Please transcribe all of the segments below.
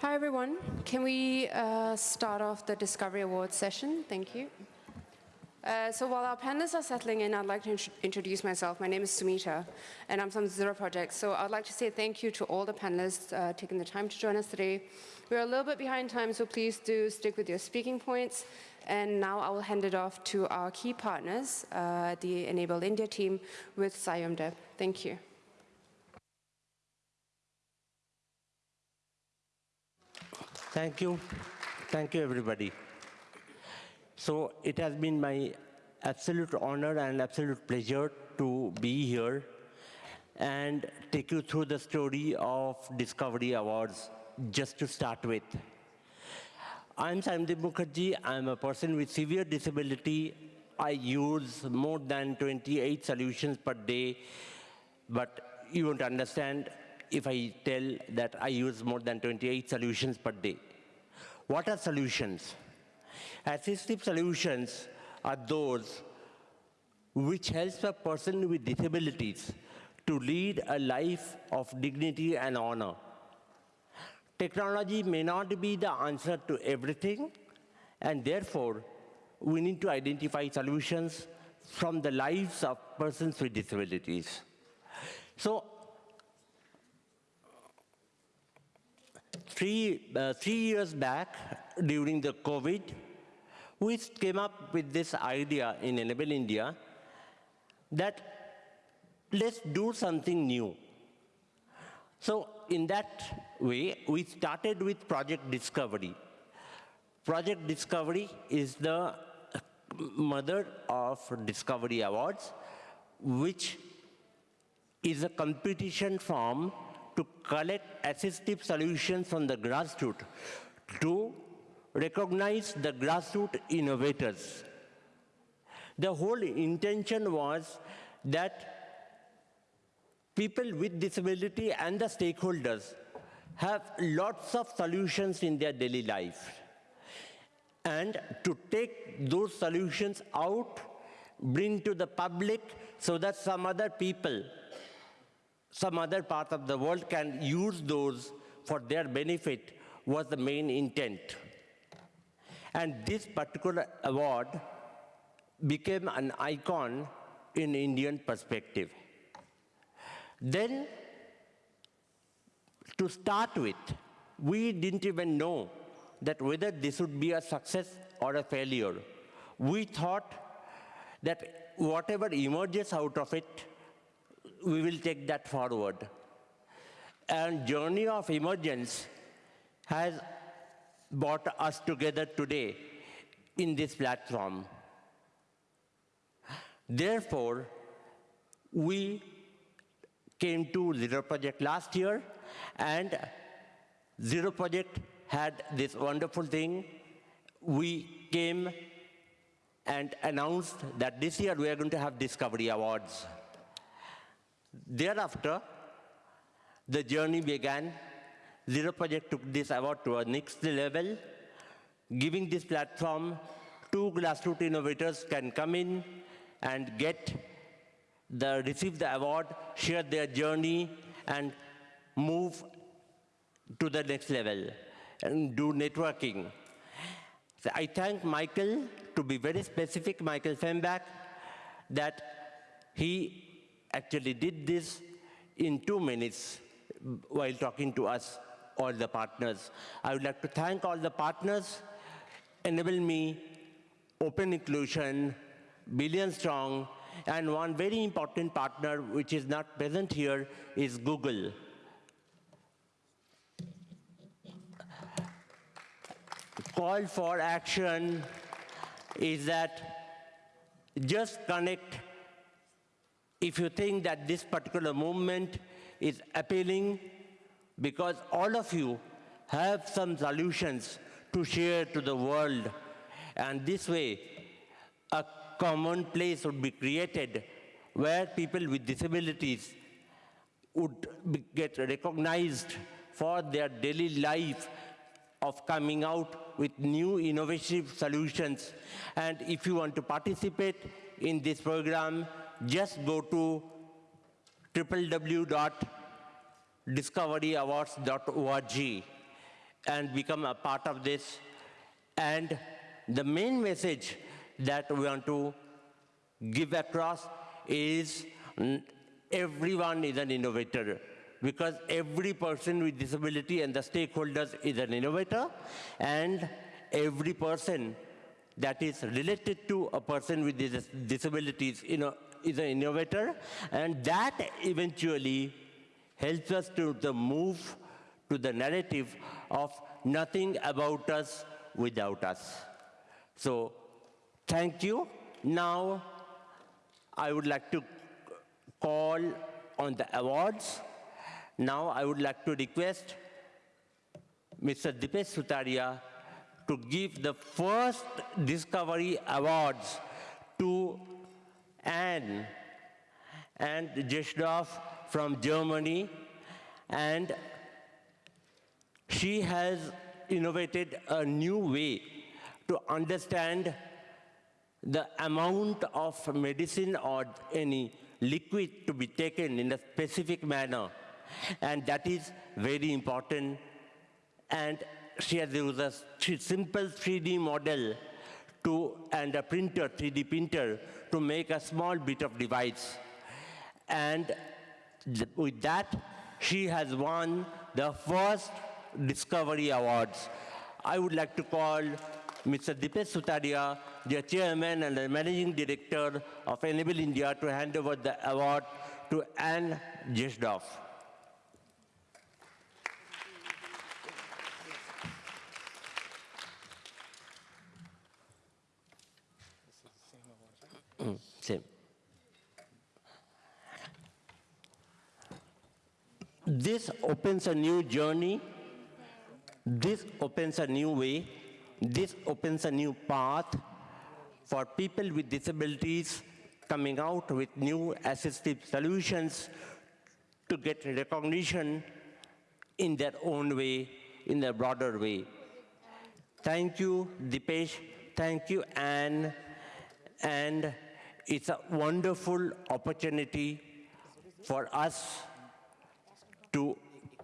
Hi, everyone. Can we uh, start off the Discovery Awards session? Thank you. Uh, so while our panelists are settling in, I'd like to int introduce myself. My name is Sumita, and I'm from Zero Project. So I'd like to say thank you to all the panelists uh, taking the time to join us today. We're a little bit behind time, so please do stick with your speaking points. And now I will hand it off to our key partners, uh, the Enable India team with Sayomdeb. Thank you. Thank you. Thank you, everybody. So it has been my absolute honor and absolute pleasure to be here and take you through the story of Discovery Awards, just to start with. I'm Sayomdeb Mukherjee. I'm a person with severe disability. I use more than 28 solutions per day, but you won't understand if I tell that I use more than 28 solutions per day. What are solutions? Assistive solutions are those which helps a person with disabilities to lead a life of dignity and honor. Technology may not be the answer to everything, and therefore, we need to identify solutions from the lives of persons with disabilities. So three, uh, three years back, during the COVID, we came up with this idea in Enable India that let's do something new. So in that way, we started with Project Discovery. Project Discovery is the mother of Discovery Awards, which is a competition to collect assistive solutions from the grassroots to recognize the grassroots innovators. The whole intention was that people with disability and the stakeholders have lots of solutions in their daily life. And to take those solutions out, bring to the public so that some other people some other part of the world can use those for their benefit was the main intent. And this particular award became an icon in Indian perspective. Then, to start with, we didn't even know that whether this would be a success or a failure. We thought that whatever emerges out of it we will take that forward. And journey of emergence has brought us together today in this platform. Therefore, we came to Zero Project last year, and Zero Project had this wonderful thing. We came and announced that this year we are going to have Discovery Awards. Thereafter, the journey began. Zero Project took this award to a next level, giving this platform, two grassroots innovators can come in and get the, receive the award, share their journey, and move to the next level and do networking. So I thank Michael, to be very specific, Michael Fembek, that he actually did this in two minutes while talking to us, all the partners. I would like to thank all the partners, Enable Me, Open Inclusion, Billion Strong, and one very important partner which is not present here is Google. Call for action is that just connect if you think that this particular movement is appealing because all of you have some solutions to share to the world. And this way, a common place would be created where people with disabilities would get recognized for their daily life of coming out with new innovative solutions. And if you want to participate in this program, just go to www.discoveryawards.org and become a part of this. And the main message that we want to give across is everyone is an innovator because every person with disability and the stakeholders is an innovator and every person that is related to a person with dis- disabilities you know, is an innovator and that eventually helps us to the move to the narrative of nothing about us without us. So thank you. Now I would like to call on the awards. Now I would like to request Mr. Dipesh Sutaria to give the first Discovery Awards to Anne and Jeshdorf from Germany. And she has innovated a new way to understand the amount of medicine or any liquid to be taken in a specific manner. And that is very important. And she has used a simple 3D model to, and a printer, 3D printer, to make a small bit of device. And th- with that, she has won the first Discovery Awards. I would like to call Mr. Dipesh Sutaria, the chairman and the managing director of Enable India, to hand over the award to Anne Jesdorf. This opens a new journey. This opens a new way. This opens a new path for people with disabilities coming out with new assistive solutions to get recognition in their own way, in a broader way. Thank you, Dipesh. Thank you, Anne. And it's a wonderful opportunity for us to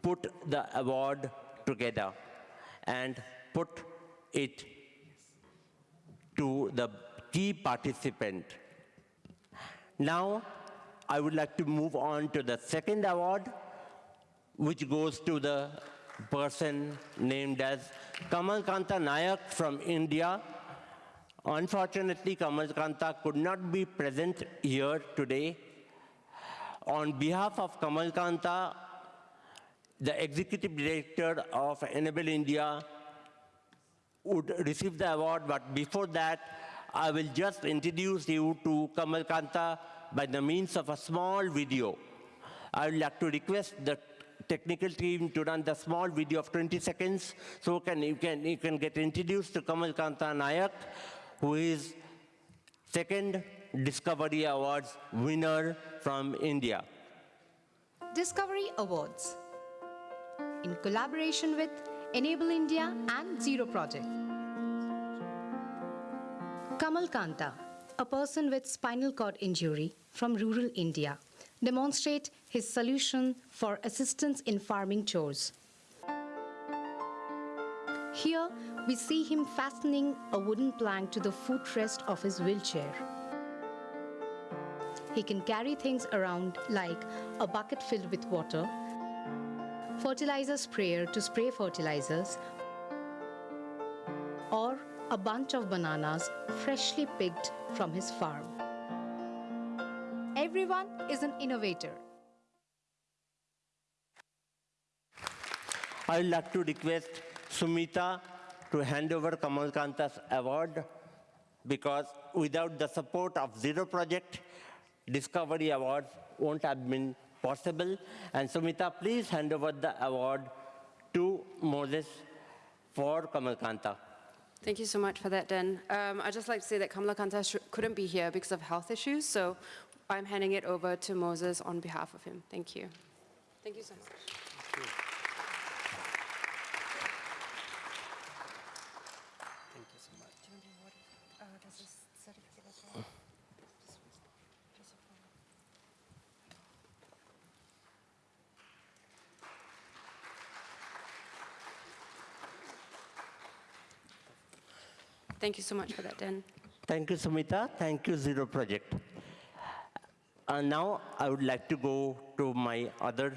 put the award together and put it to the key participant. Now, I would like to move on to the second award, which goes to the person named as Kamal Kanta Nayak from India. Unfortunately, Kamal Kanta could not be present here today. On behalf of Kamal Kanta, the executive director of Enable India would receive the award, but before that, I will just introduce you to Kamal Kanta by the means of a small video. I would like to request the technical team to run the small video of 20 seconds so can, you, can, you can get introduced to Kamal Kanta Nayak, who is second Discovery Awards winner from India. Discovery Awards in collaboration with Enable India and Zero Project. Kamal Kanta, a person with spinal cord injury from rural India, demonstrate his solution for assistance in farming chores. Here, we see him fastening a wooden plank to the footrest of his wheelchair. He can carry things around like a bucket filled with water, fertilizer sprayer to spray fertilizers, or a bunch of bananas freshly picked from his farm. Everyone is an innovator. I would like to request Sumita to hand over Kamal Kanta's award because without the support of Zero Project, Discovery Awards won't have been possible. And Sumita, please hand over the award to Moses for Kamal Kanta. Thank you so much for that, Dan. Um, I'd just like to say that Kamala Kanta couldn't be here because of health issues, so I'm handing it over to Moses on behalf of him. Thank you. Thank you so much. Thank you so much for that, Dan. Thank you, Sumita. Thank you, Zero Project. Uh, now, I would like to go to my other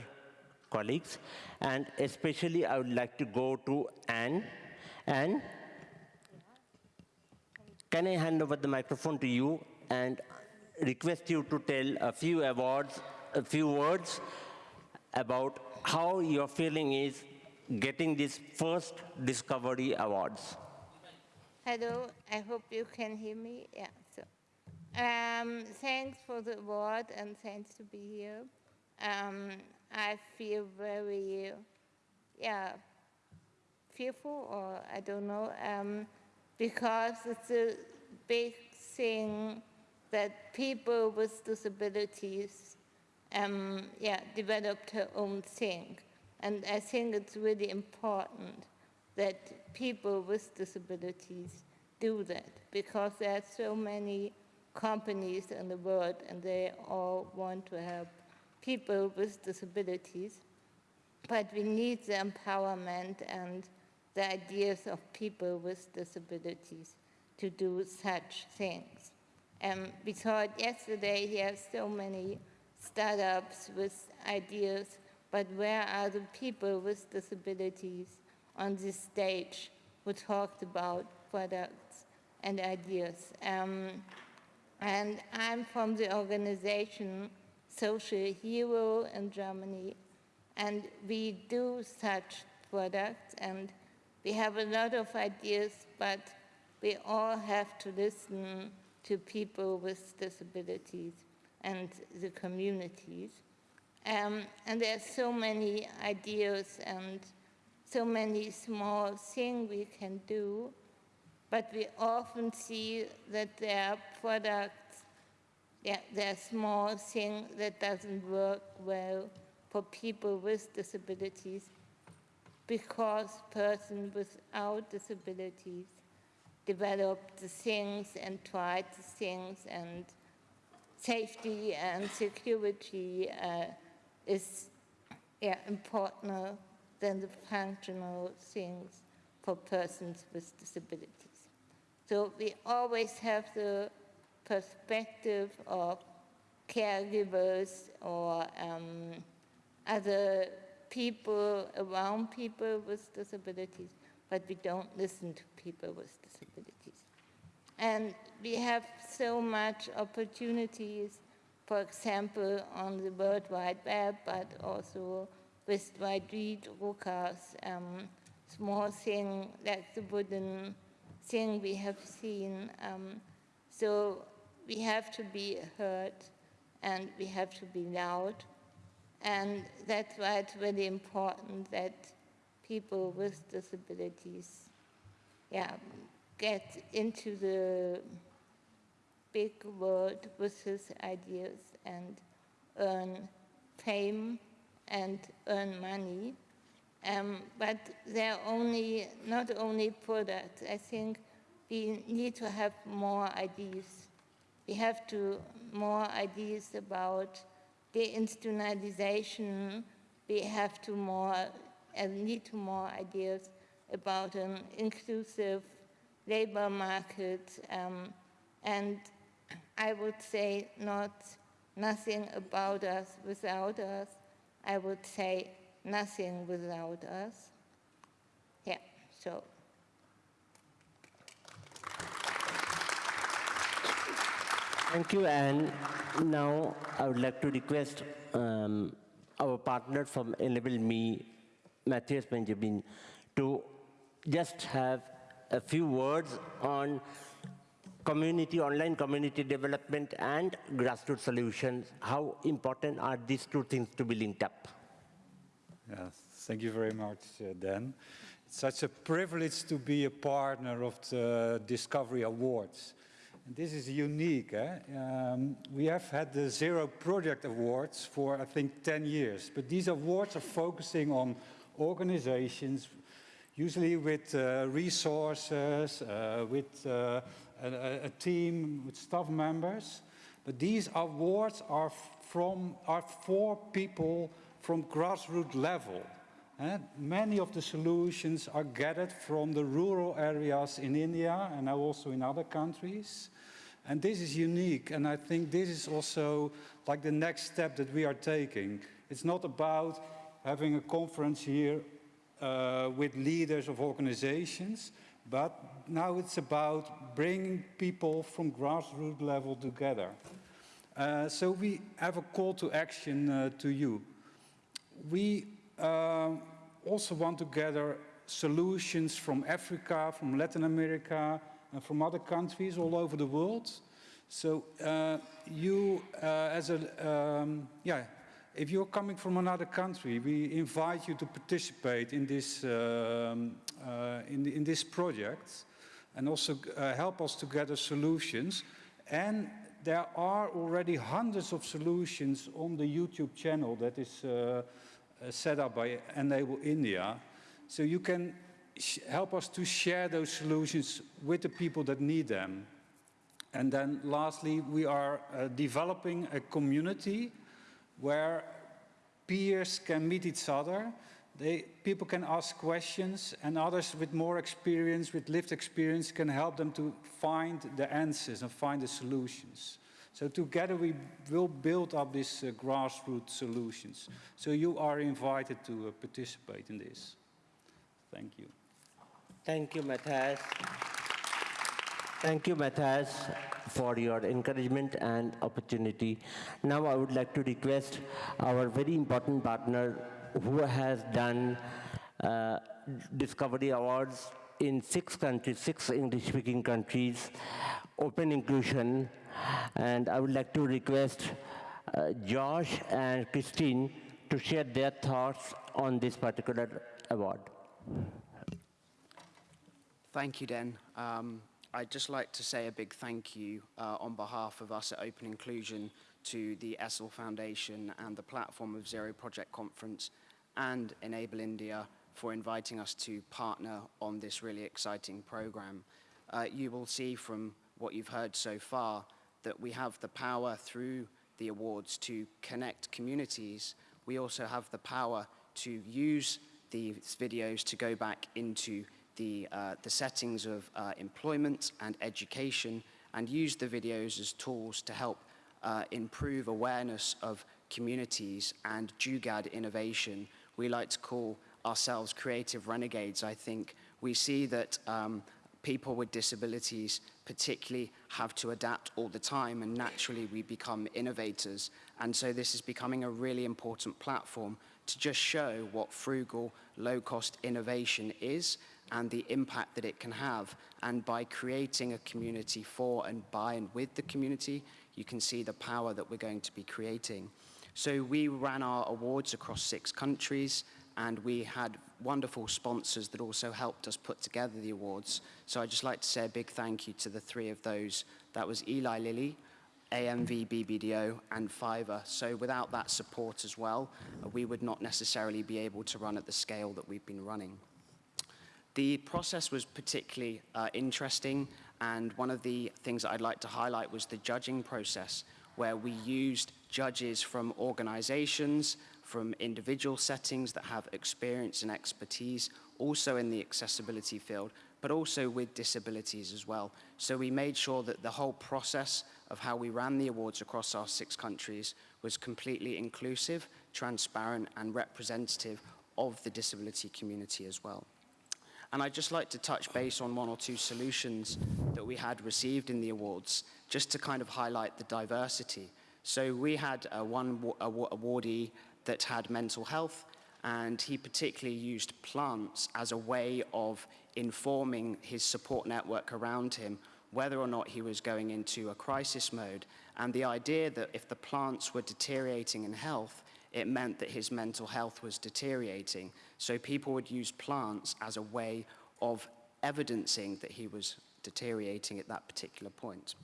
colleagues, and especially I would like to go to Anne. Anne, can I hand over the microphone to you and request you to tell a few awards, a few words about how your feeling is getting these first Discovery Awards. Hello, I hope you can hear me. Yeah, so um, thanks for the award and thanks to be here. Um, I feel very, yeah, fearful or I don't know, um, because it's a big thing that people with disabilities, um, yeah, develop their own thing. And I think it's really important that people with disabilities do that because there are so many companies in the world and they all want to help people with disabilities. But we need the empowerment and the ideas of people with disabilities to do such things. Um, we thought yesterday here so many startups with ideas, but where are the people with disabilities on this stage who talked about products and ideas? Um, and I'm from the organization Social Hero in Germany, and we do such products, and we have a lot of ideas, but we all have to listen to people with disabilities and the communities. Um, and are so many ideas and so many small things we can do, but we often see that there are products, yeah, there are small things that doesn't work well for people with disabilities because persons without disabilities developed the things and tried the things and safety and security uh, is yeah, important than the functional things for persons with disabilities. So we always have the perspective of caregivers or um, other people around people with disabilities, but we don't listen to people with disabilities. And we have so much opportunities, for example, on the World Wide Web, but also with Dwight Ruka's um, small thing, like the wooden thing we have seen. Um, so we have to be heard and we have to be loud. And that's why it's really important that people with disabilities yeah, get into the big world with his ideas and earn fame and earn money. Um, but they're only, not only products. I think we need to have more ideas. We have to more ideas about deinstitutionalization. We have to more, uh, need to more ideas about an inclusive labor market. Um, and I would say not nothing about us without us. I would say nothing without us. Yeah, so. Thank you, and now I would like to request um, our partner from Enable Me, Matthias Benjamin, to just have a few words on community, online community development and grassroots solutions. How important are these two things to be linked up? Thank you very much, uh, Dan. It's such a privilege to be a partner of the Discovery Awards. And this is unique. Eh? Um, we have had the Zero Project Awards for, I think, 10 years. But these awards are focusing on organizations, usually with uh, resources, uh, with uh, a, a, team, with staff members. But these awards are, from, are for people from grassroots level. eh, many of the solutions are gathered from the rural areas in India and now also in other countries. And this is unique, and I think this is also like the next step that we are taking. It's not about having a conference here uh, with leaders of organizations, but now it's about bringing people from grassroots level together. Uh, so we have a call to action uh, to you. We uh, also want to gather solutions from Africa, from Latin America, and from other countries all over the world. So uh, you, uh, as a, um, yeah, if you're coming from another country, we invite you to participate in this, um, uh, in, in this project and also uh, help us to gather solutions. And there are already hundreds of solutions on the YouTube channel that is uh, uh, set up by Enable India. So you can help us to share those solutions with the people that need them. And then lastly, we are uh, developing a community where peers can meet each other. They, people can ask questions and others with more experience, with lived experience, can help them to find the answers and find the solutions. So together we will build up these uh, grassroots solutions. So you are invited to uh, participate in this. Thank you. Thank you, Matthias. Thank you, Matthias, for your encouragement and opportunity. Now I would like to request our very important partner who has done uh, Discovery Awards in six countries, six English-speaking countries, open inclusion, and I would like to request uh, Josh and Christine to share their thoughts on this particular award. Thank you, Den. Um, I'd just like to say a big thank you uh, on behalf of us at Open Inclusion to the Essl Foundation and the Platform of Zero Project Conference and Enable India for inviting us to partner on this really exciting program. Uh, you will see from what you've heard so far that we have the power through the awards to connect communities. We also have the power to use these videos to go back into the, uh, the settings of uh, employment and education and use the videos as tools to help uh, improve awareness of communities and Jugaad innovation. We like to call ourselves creative renegades. I think we see that um, people with disabilities particularly have to adapt all the time and naturally we become innovators. And so this is becoming a really important platform to just show what frugal, low-cost innovation is and the impact that it can have. And by creating a community for and by and with the community, you can see the power that we're going to be creating. So we ran our awards across six countries and we had wonderful sponsors that also helped us put together the awards. So I'd just like to say a big thank you to the three of those. That was Eli Lilly, AMV BBDO and Fiverr. So without that support as well, we would not necessarily be able to run at the scale that we've been running. The process was particularly uh, interesting, and one of the things that I'd like to highlight was the judging process, where we used judges from organizations, from individual settings that have experience and expertise, also in the accessibility field, but also with disabilities as well. So we made sure that the whole process of how we ran the awards across our six countries was completely inclusive, transparent, and representative of the disability community as well. And I'd just like to touch base on one or two solutions that we had received in the awards, just to kind of highlight the diversity. So we had uh, one awardee that had mental health, and he particularly used plants as a way of informing his support network around him whether or not he was going into a crisis mode. And the idea that if the plants were deteriorating in health, it meant that his mental health was deteriorating. So people would use plants as a way of evidencing that he was deteriorating at that particular point.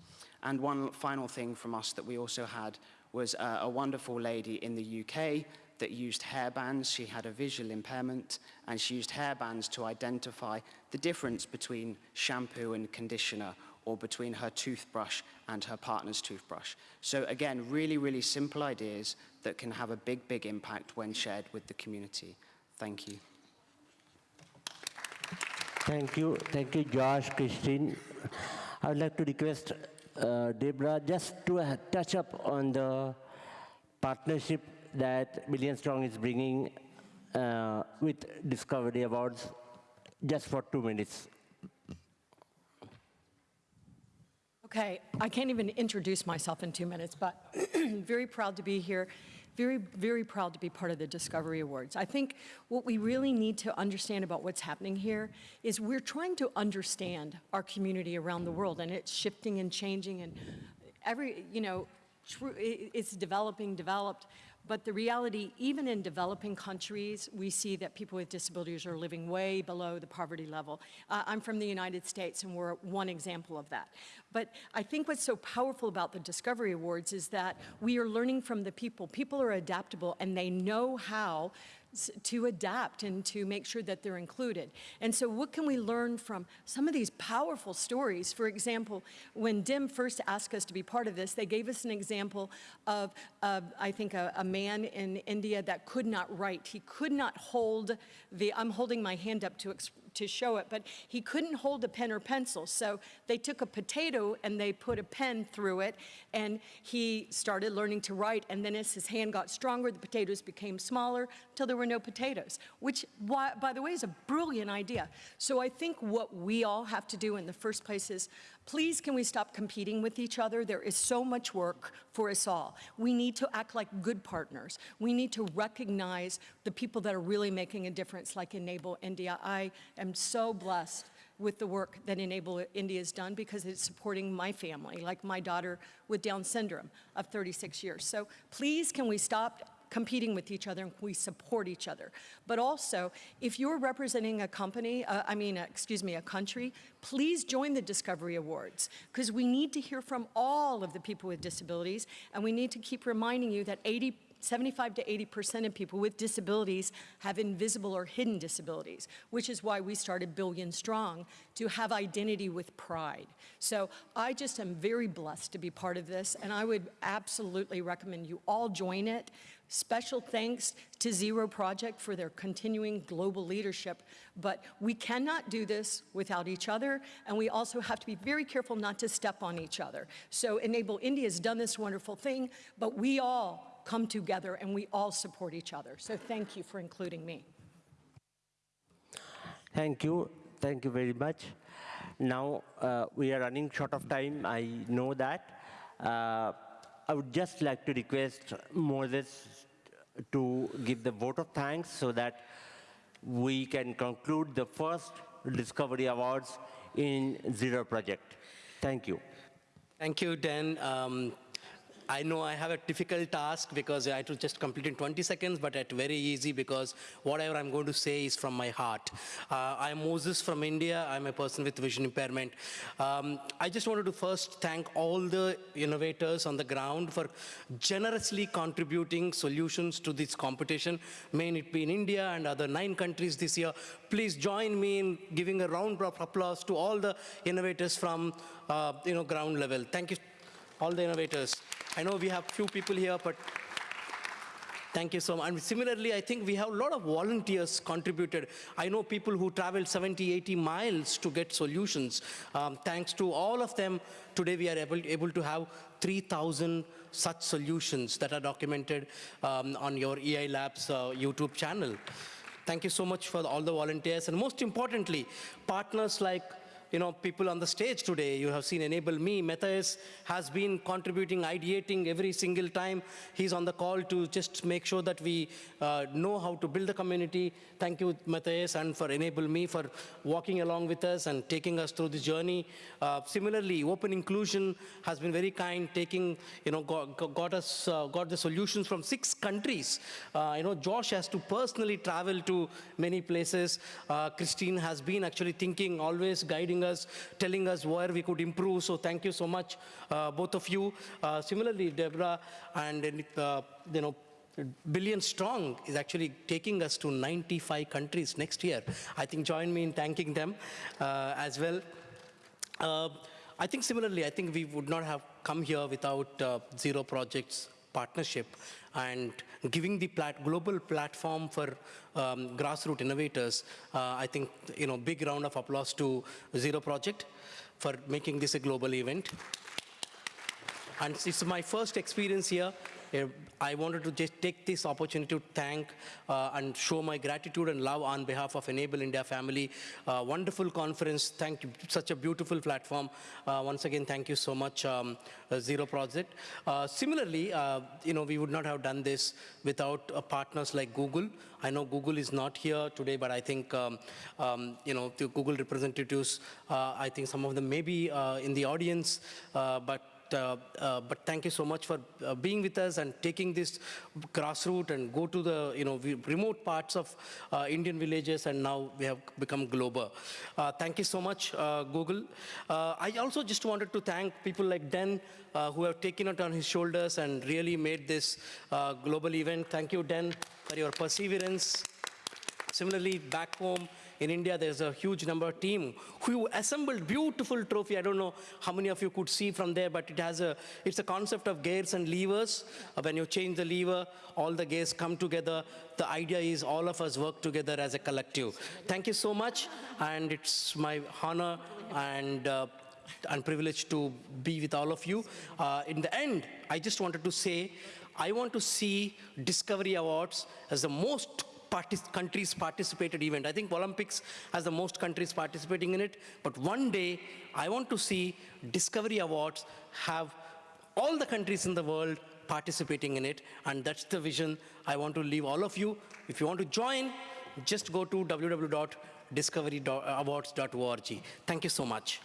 And one final thing from us that we also had was uh, a wonderful lady in the UK that used hairbands. She had a visual impairment, and she used hairbands to identify the difference between shampoo and conditioner or between her toothbrush and her partner's toothbrush. So again, really, really simple ideas that can have a big, big impact when shared with the community. Thank you. Thank you. Thank you, Josh, Christine. I would like to request uh, Deborah just to uh, touch up on the partnership that Billion Strong is bringing uh, with Discovery Awards just for two minutes. Okay, I can't even introduce myself in two minutes, but very proud to be here. Very, very proud to be part of the Discovery Awards. I think what we really need to understand about what's happening here is we're trying to understand our community around the world, and it's shifting and changing, and every, you know, it's developing, developed, but the reality, even in developing countries, we see that people with disabilities are living way below the poverty level. Uh, I'm from the United States, and we're one example of that. But I think what's so powerful about the Discovery Awards is that we are learning from the people. People are adaptable, and they know how to adapt and to make sure that they're included. And so what can we learn from some of these powerful stories? For example, when DIM first asked us to be part of this, they gave us an example of, I think, a, a man in India that could not write. He could not hold the, I'm holding my hand up to, to show it, but he couldn't hold a pen or pencil. So they took a potato and they put a pen through it, and he started learning to write. And then as his hand got stronger, the potatoes became smaller till there were no potatoes, which, by the way, is a brilliant idea. So I think what we all have to do in the first place is, please can we stop competing with each other? There is so much work for us all. We need to act like good partners. We need to recognize the people that are really making a difference, like Enable India. I am so blessed with the work that Enable India has done because it's supporting my family, like my daughter with Down syndrome of 36 years. So please, can we stop competing with each other and we support each other. But also, if you're representing a company, uh, I mean, uh, excuse me, a country, please join the Discovery Awards because we need to hear from all of the people with disabilities and we need to keep reminding you that 80 75 to 80% of people with disabilities have invisible or hidden disabilities, which is why we started Billion Strong to have identity with pride. So I just am very blessed to be part of this, and I would absolutely recommend you all join it. Special thanks to Zero Project for their continuing global leadership. But we cannot do this without each other, and we also have to be very careful not to step on each other. So Enable India has done this wonderful thing, but we all come together and we all support each other. So thank you for including me. Thank you. Thank you very much. Now, uh, we are running short of time. I know that. Uh, I would just like to request Moses to give the vote of thanks so that we can conclude the first Discovery Awards in Zero Project. Thank you. Thank you, Dan. Um, I know I have a difficult task because I had to just complete in 20 seconds, but it's very easy because whatever I'm going to say is from my heart. Uh, I'm Moses from India. I'm a person with vision impairment. Um, I just wanted to first thank all the innovators on the ground for generously contributing solutions to this competition, may it be in India and other nine countries this year. Please join me in giving a round of applause to all the innovators from uh, you know, ground level. Thank you all the innovators. I know we have few people here, but thank you so much. And similarly, I think we have a lot of volunteers contributed. I know people who traveled 70, 80 miles to get solutions. Um, thanks to all of them, today we are able, able to have 3,000 such solutions that are documented um, on your EI Labs uh, YouTube channel. Thank you so much for all the volunteers. And most importantly, partners like you know, people on the stage today. You have seen Enable Me. Matthias has been contributing, ideating every single time. He's on the call to just make sure that we uh, know how to build the community. Thank you, Matthias, and for Enable Me for walking along with us and taking us through the journey. Uh, similarly, Open Inclusion has been very kind, taking, you know, got, got us, uh, got the solutions from six countries. Uh, you know, Josh has to personally travel to many places. Uh, Christine has been actually thinking, always guiding us, telling us where we could improve. So thank you so much, uh, both of you. Uh, similarly, Deborah and uh, you know. Billion Strong is actually taking us to 95 countries next year. I think join me in thanking them uh, as well. Uh, I think similarly, I think we would not have come here without uh, Zero Project's partnership and giving the plat global platform for um, grassroots innovators. Uh, I think, you know, big round of applause to Zero Project for making this a global event. And it's my first experience here. I wanted to just take this opportunity to thank uh, and show my gratitude and love on behalf of Enable India family. Uh, wonderful conference. Thank you. Such a beautiful platform. Uh, once again, thank you so much, um, uh, Zero Project. Uh, similarly, uh, you know, we would not have done this without partners like Google. I know Google is not here today, but I think, um, um, you know, the Google representatives, I think some of them may be in the audience, but but thank you so much for uh, being with us and taking this grassroots and go to the you know remote parts of uh, Indian villages and now we have become global. Uh, thank you so much, uh, Google. Uh, I also just wanted to thank people like Den uh, who have taken it on his shoulders and really made this uh, global event. Thank you, Den, for your perseverance. Similarly, back home in India, there's a huge number of team who assembled beautiful trophy. I don't know how many of you could see from there, but it has a, it's a concept of gears and levers. Uh, When you change the lever, all the gears come together. The idea is all of us work together as a collective. Thank you so much, and it's my honor and uh, and privilege to be with all of you. Uh, in the end, I just wanted to say, I want to see Discovery Awards as the most partic- countries participated event. I think Olympics has the most countries participating in it, but one day I want to see Discovery Awards have all the countries in the world participating in it, and that's the vision I want to leave all of you. If you want to join, just go to www.discoveryawards.org. Thank you so much.